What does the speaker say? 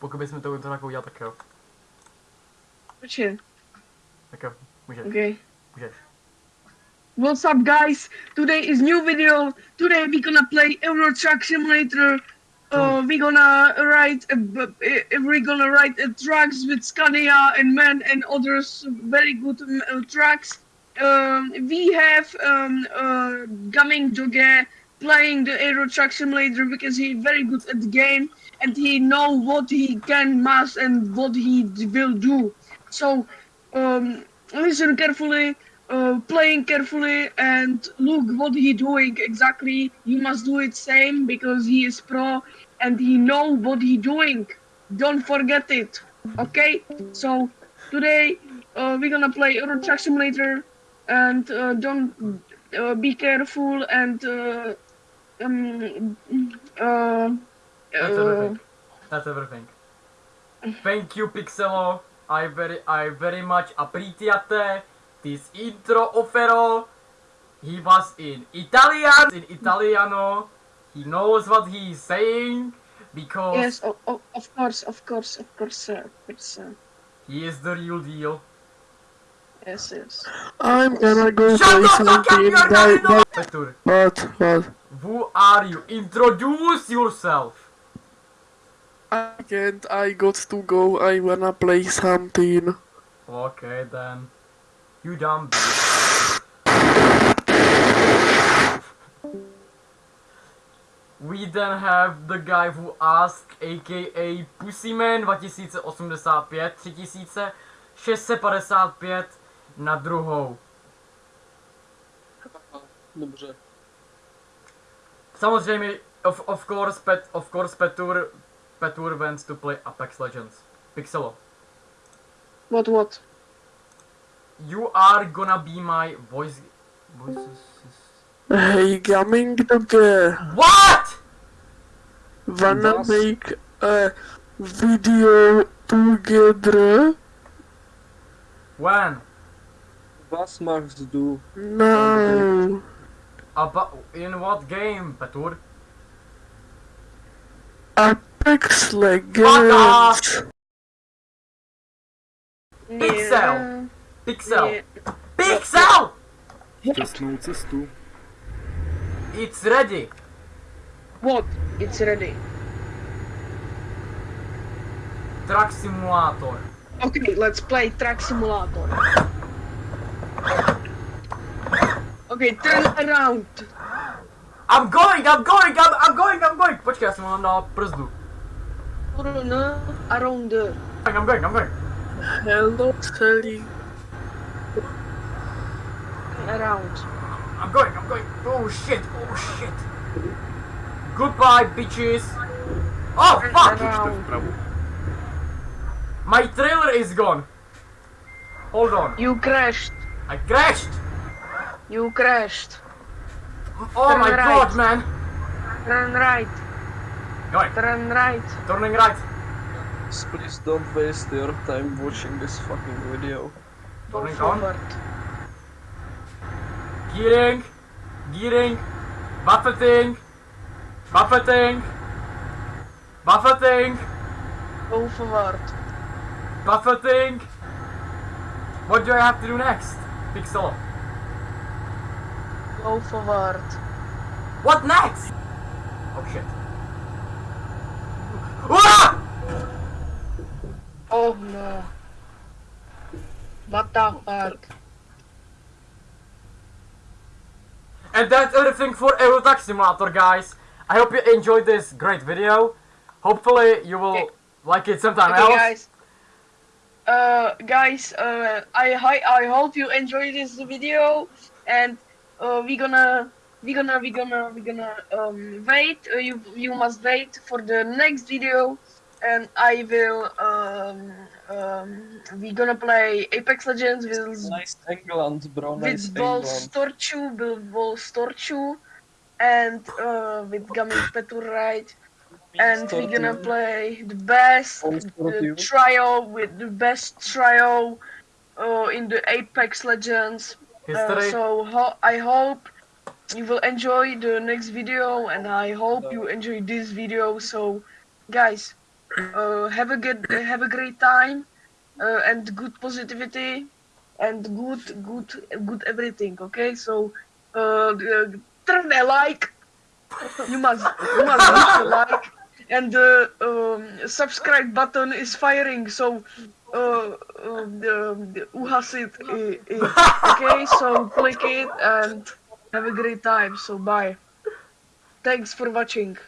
To, tak tak jo. Tak jo, můžeš, okay. můžeš. What's up guys? Today is new video. Today we gonna play Euro Truck Simulator. Uh, we gonna ride, uh, we gonna ride uh, trucks with Scania and MAN and others very good um, uh, trucks. Um, we have um, uh, Gaming Doge playing the Euro Truck Simulator because he's very good at the game and he know what he can must and what he will do. So um, listen carefully uh, playing carefully and look what he doing exactly. You must do it same because he is pro and he know what he doing. Don't forget it. Okay? So today uh, we're gonna play Euro Truck Simulator and uh, don't uh, be careful and uh, um, uh, That's uh, everything. That's everything. Thank you, Pixelo. I very, I very much appreciate this intro offero. He was in Italian, in Italiano. He knows what he's saying because yes, of, of, of course, of course, of course, sir, of course, sir. he is the real deal. Yes, yes. I'm gonna go Shut play the fuck up, something. you're Bye, not bye. Petur, What? What? who are you? Introduce yourself. I can't. I got to go. I wanna play something. Okay then. You dumb bitch. We then have the guy who asked, aka Pussyman 2085, 3655 na druhou. Dobře. Samozřejmě, of, of course, pet, of course, Petur, Petur wants to play Apex Legends. Pixelo, What, what? you are gonna be my voice, voice assist- Hey, coming together. What? Wanna Was? make a video together? When? Was Max do? No. About, in what game, Petur? Apex off! Legends. Pixel! Pixel! Pixel! Šťastnou cestu. It's ready! What? It's ready. Truck Simulator. Okay, let's play Truck Simulator. Okay, turn around. I'm going, I'm going, I'm, I'm going, I'm going! Počkej, já jsem mám na brzdu. Turn around. I'm going, I'm going. Hello. Turn around. I'm going, I'm going. Oh shit, oh shit. Goodbye, bitches. Oh fuck! Around. My trailer is gone. Hold on. You crashed. I crashed! You crashed. Oh Turn my right. god, man! Turn right. Going, Turn right. turning right. Please don't waste your time watching this fucking video. Go Turning on. forward. Gearing, gearing, buffeting, buffeting, buffeting, Go forward. buffeting. What do I have to do next? Pixel. Go forward. What next? Oh shit. Oh no. What the fuck? And that's everything for Euro Truck Simulator, guys. I hope you enjoyed this great video. Hopefully you will Okay. like it sometime Okay, else. guys. Uh, guys, uh, I hi- I hope you enjoyed this video, and uh, we're gonna we gonna we gonna we're gonna um wait. Uh, you you must wait for the next video, and I will um um we gonna play Apex Legends with Nice England, bro. Nice with Ball England. Storchu, with Ball Storchu, and uh, with Gami Petur right and we're gonna play the best All the sportive. trio with the best trio uh, in the Apex Legends. Uh, so ho- I hope you will enjoy the next video, and I hope you enjoy this video. So, guys, uh, have a good have a great time uh, and good positivity and good good good everything okay? So uh, uh, turn a like. You must you must like. And the um, subscribe button is firing. So uh, um, the, the uhasit i- i- okay? So click it and have a great time so bye. Thanks for watching